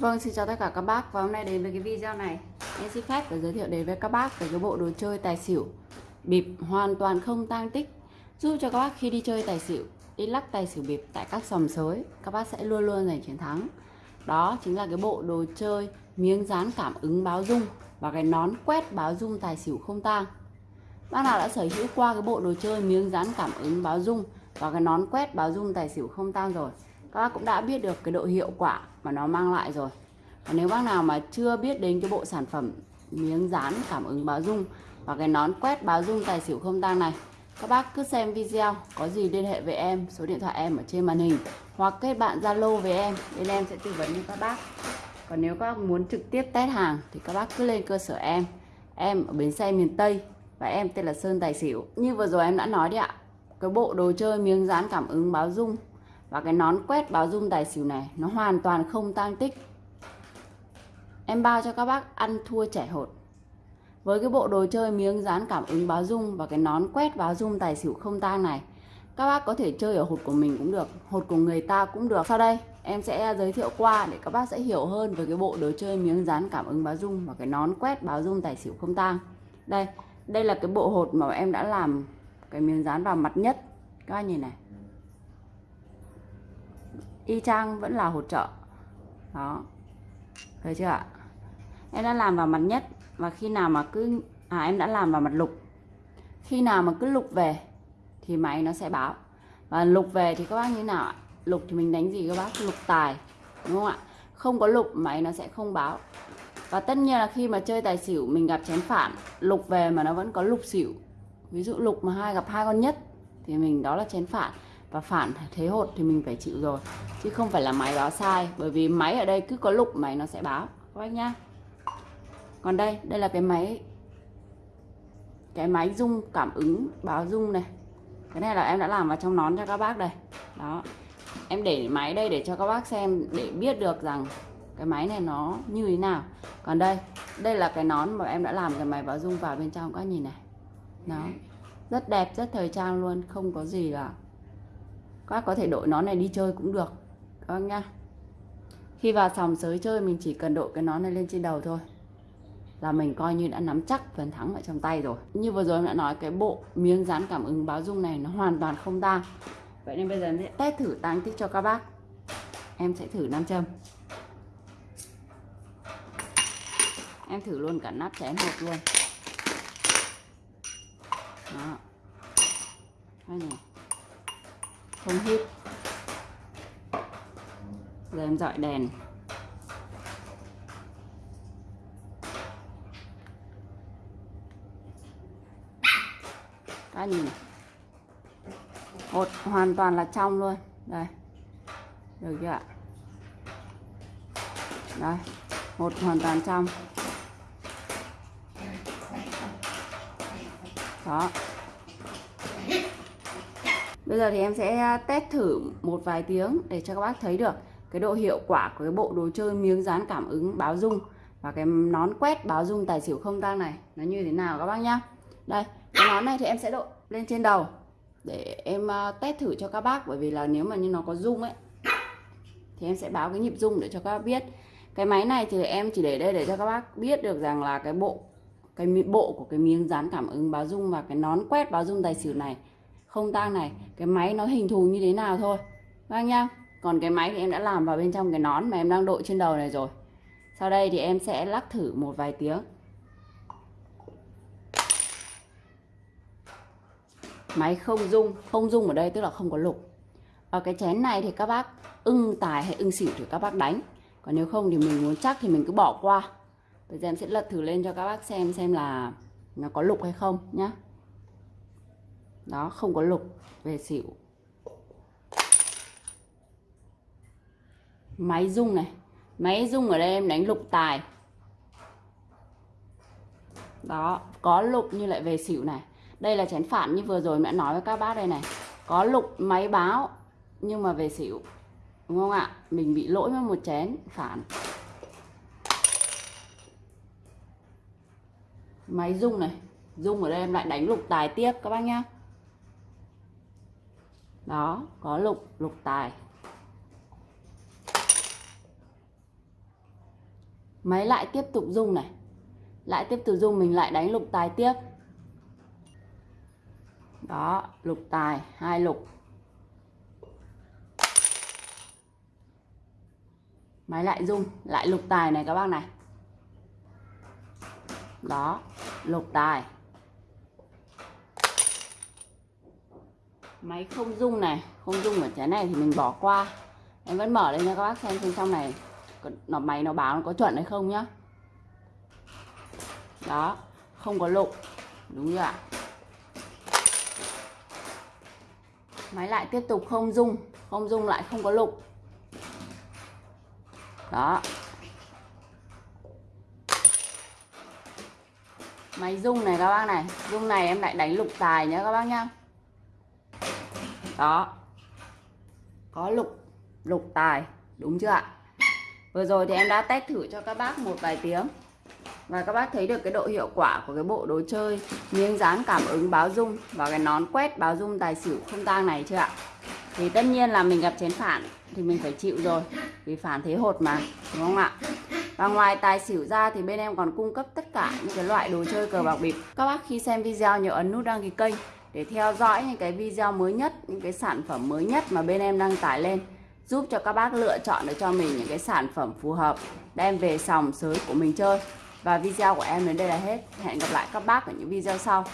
Vâng, xin chào tất cả các bác. Và hôm nay đến với cái video này. Em xin phép và giới thiệu đến với các bác về cái bộ đồ chơi tài xỉu. Bịp hoàn toàn không tang tích. Giúp cho các bác khi đi chơi tài xỉu đi lắc tài xỉu bịp tại các sòng sới các bác sẽ luôn luôn giành chiến thắng. Đó chính là cái bộ đồ chơi miếng dán cảm ứng báo dung và cái nón quét báo dung tài xỉu không tang. Bác nào đã sở hữu qua cái bộ đồ chơi miếng dán cảm ứng báo dung và cái nón quét báo dung tài xỉu không tang rồi các bác cũng đã biết được cái độ hiệu quả mà nó mang lại rồi. Và nếu bác nào mà chưa biết đến cái bộ sản phẩm miếng dán cảm ứng báo dung và cái nón quét báo dung tài xỉu không tang này, các bác cứ xem video, có gì liên hệ với em, số điện thoại em ở trên màn hình, hoặc kết bạn zalo với em, bên em sẽ tư vấn cho các bác. Còn nếu các bác muốn trực tiếp test hàng thì các bác cứ lên cơ sở em. Em ở bến xe miền Tây và em tên là Sơn Tài Xỉu. Như vừa rồi em đã nói đấy ạ, cái bộ đồ chơi miếng dán cảm ứng báo dung và cái nón quét báo dung tài xỉu này, nó hoàn toàn không tang tích. Em bao cho các bác ăn thua trẻ hột. Với cái bộ đồ chơi miếng dán cảm ứng báo dung và cái nón quét báo dung tài xỉu không tang này, các bác có thể chơi ở hột của mình cũng được, hột của người ta cũng được. Sau đây, em sẽ giới thiệu qua để các bác sẽ hiểu hơn về cái bộ đồ chơi miếng dán cảm ứng báo dung và cái nón quét báo dung tài xỉu không tang. Đây đây là cái bộ hột mà em đã làm cái miếng dán vào mặt nhất. Các bác nhìn này y chang vẫn là hột trợ. Đó. Thấy chưa ạ? Em đã làm vào mặt nhất và khi nào mà cứ à em đã làm vào mặt lục. Khi nào mà cứ lục về thì máy nó sẽ báo và lục về thì các bác như thế nào ạ? Lục thì mình đánh gì các bác? Lục tài, đúng không ạ? Không có lục máy nó sẽ không báo. Và tất nhiên là khi mà chơi tài xỉu, mình gặp chén phản, lục về mà nó vẫn có lục xỉu. Ví dụ lục mà hai gặp hai con nhất thì mình, đó là chén phản và phản thế hột thì mình phải chịu rồi. Chứ không phải là máy báo sai, bởi vì máy ở đây cứ có lục, máy nó sẽ báo. Các bác nhá. Còn đây đây là cái máy cái máy rung cảm ứng, báo rung này. Cái này là em đã làm vào trong nón cho các bác đây. Đó. Em để máy đây để cho các bác xem, để biết được rằng cái máy này nó như thế nào. Còn đây đây là cái nón mà em đã làm cái máy báo rung vào bên trong, các nhìn này. Nó rất đẹp, rất thời trang luôn, không có gì là các bác có thể đội nón này đi chơi cũng được. Các bác nhá. Khi vào sòng sới chơi, mình chỉ cần đội cái nón này lên trên đầu thôi. Là mình coi như đã nắm chắc phần thắng ở trong tay rồi. Như vừa rồi em đã nói, cái bộ miếng dán cảm ứng báo dung này nó hoàn toàn không tang vậy nên bây giờ em sẽ test thử tăng tích cho các bác. Em sẽ thử nam châm. Em thử luôn cả nắp chén hộp luôn. Đó. Đây này không hít. Giờ em dọi đèn. Các nhìn này một, hoàn toàn là trong luôn. Đây. Được chưa ạ? Đây. Một, hoàn toàn trong. Đó bây giờ thì em sẽ à, test thử một vài tiếng để cho các bác thấy được cái độ hiệu quả của cái bộ đồ chơi miếng dán cảm ứng báo dung và cái nón quét báo dung tài xỉu không tang này nó như thế nào các bác nhá. Đây, cái nón này thì em sẽ đội lên trên đầu để em à, test thử cho các bác bởi vì là nếu mà như nó có rung ấy thì em sẽ báo cái nhịp rung để cho các bác biết. Cái máy này thì em chỉ để đây để cho các bác biết được rằng là cái bộ cái bộ của cái miếng dán cảm ứng báo dung và cái nón quét báo dung tài xỉu này không tang này, cái máy nó hình thù như thế nào thôi. Vâng nhá, còn cái máy thì em đã làm vào bên trong cái nón mà em đang đội trên đầu này rồi. Sau đây thì em sẽ lắc thử một vài tiếng. Máy không rung không rung ở đây tức là không có lục. Ở cái chén này thì các bác ưng tài hay ưng xỉu thì các bác đánh. Còn nếu không thì mình muốn chắc thì mình cứ bỏ qua. Bây giờ em sẽ lật thử lên cho các bác xem xem là nó có lục hay không nhá đó, không có lục, về xỉu. Máy rung này. Máy rung ở đây em đánh lục tài. Đó, có lục như lại về xỉu này. Đây là chén phản như vừa rồi mẹ nói với các bác đây này. Có lục máy báo, nhưng mà về xỉu. Đúng không ạ? Mình bị lỗi với một chén phản. Máy rung này. Rung ở đây em lại đánh lục tài tiếp, các bác nhá đó, có lục lục tài. Máy lại tiếp tục rung này. Lại tiếp tục rung, mình lại đánh lục tài tiếp. Đó, lục tài, hai lục. Máy lại rung, lại lục tài này các bác này. Đó, lục tài. Máy không dung này, không dung ở trái này thì mình bỏ qua. Em vẫn mở lên cho các bác xem xem trong này nó, máy nó báo nó có chuẩn hay không nhá. Đó, không có lục, đúng chưa ạ? Máy lại tiếp tục không dung không dung lại không có lục. Đó. Máy dung này các bác này dung này em lại đánh lục tài nhá các bác nhá đó. Có lục lục tài, đúng chưa ạ? Vừa rồi thì em đã test thử cho các bác một vài tiếng. Và các bác thấy được cái độ hiệu quả của cái bộ đồ chơi, miếng dán cảm ứng báo rung và cái nón quét báo rung tài xỉu không tang này chưa ạ? Thì tất nhiên là mình gặp chén phản thì mình phải chịu rồi, vì phản thế hột mà, đúng không ạ? Và ngoài tài xỉu ra thì bên em còn cung cấp tất cả những cái loại đồ chơi cờ bạc bịp. Các bác khi xem video nhớ ấn nút đăng ký kênh để theo dõi những cái video mới nhất, những cái sản phẩm mới nhất mà bên em đăng tải lên, giúp cho các bác lựa chọn được cho mình những cái sản phẩm phù hợp đem về sòng sới của mình chơi. Và video của em đến đây là hết. Hẹn gặp lại các bác ở những video sau.